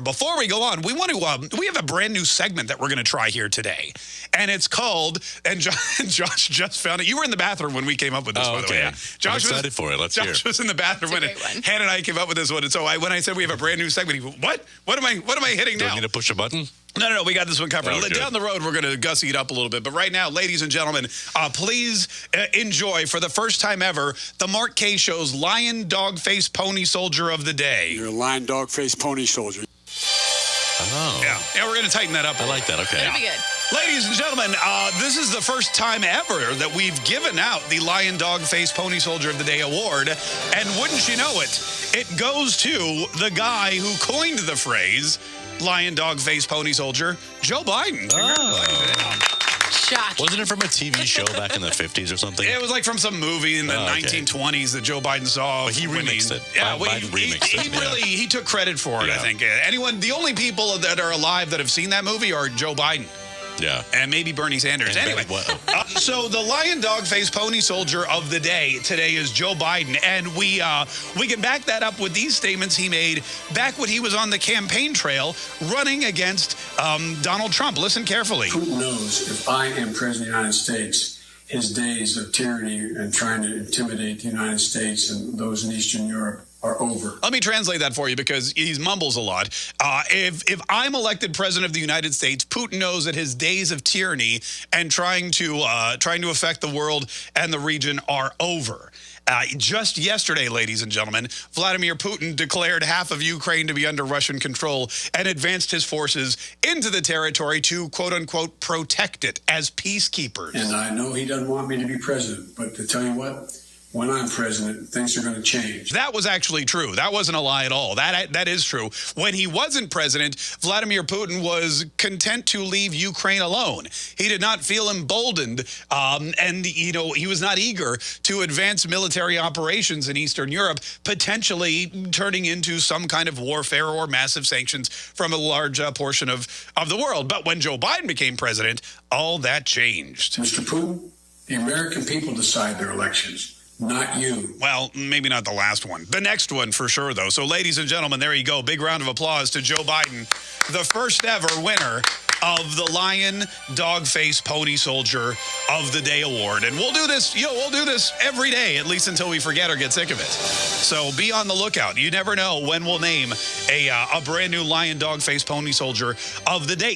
Before we go on, we want to um, we have a brand new segment that we're going to try here today, and it's called. And Josh, Josh, just found it. You were in the bathroom when we came up with this. Oh, by the way, okay. yeah. Josh I'm excited was, for it. Let's Josh hear. was in the bathroom when It's a great one. Hannah and I came up with this one. And so I, when I said we have a brand new segment, he went, "What? What am I? What am I hitting Do now?" I need to push a button? No, no, no. We got this one covered. Oh. Down the road, we're going to gussy it up a little bit. But right now, ladies and gentlemen, uh, please uh, enjoy for the first time ever the Mark Kaye Show's Lion Dog Face Pony Soldier of the Day. You're a lion, dog, face, pony soldier. Yeah, yeah, we're going to tighten that up. I like that. Okay. That'll be good. Ladies and gentlemen, uh, this is the first time ever that we've given out the Lion Dog Face Pony Soldier of the Day award. And wouldn't you know it, it goes to the guy who coined the phrase Lion Dog Face Pony Soldier, Joe Biden. Oh. Shocking. Wasn't it from a TV show back in the 50s or something? It was like from some movie in the Oh, okay. 1920s that Joe Biden saw. But he when remixed it. Yeah, Biden- well, Biden he, remixed he, it, he yeah. really he took credit for it. I think anyone, the only people that are alive that have seen that movie are Joe Biden yeah. and maybe Bernie Sanders. And anyway, Betty uh, so the lion dog face pony soldier of the day today is Joe Biden, and we uh, we can back that up with these statements he made back when he was on the campaign trail running against um, Donald Trump. Listen carefully. Putin knows if I am president of the United States, his days of tyranny and trying to intimidate the United States and those in Eastern Europe are over. Let me translate that for you because he mumbles a lot. Uh, if if I'm elected president of the United States, Putin knows that his days of tyranny and trying to uh, trying to affect the world and the region are over. Uh, just yesterday, ladies and gentlemen, Vladimir Putin declared half of Ukraine to be under Russian control and advanced his forces into the territory to quote unquote protect it as peacekeepers. And I know he doesn't want me to be president, but to tell you what, when I'm president, things are going to change. That was actually true. That wasn't a lie at all. That that is true. When he wasn't president, Vladimir Putin was content to leave Ukraine alone. He did not feel emboldened, um, and you know he was not eager to advance military operations in Eastern Europe, potentially turning into some kind of warfare or massive sanctions from a large uh, portion of of the world. But when Joe Biden became president, all that changed. Mr. Putin, the American people decide their elections, not you. Well, maybe not the last one. The next one for sure, though. So, ladies and gentlemen, there you go. Big round of applause to Joe Biden, the first ever winner of the Lion Dog Face Pony Soldier of the Day award. And we'll do this, you know, we'll do this every day, at least until we forget or get sick of it. So be on the lookout. You never know when we'll name a, uh, a brand new Lion Dog Face Pony Soldier of the Day.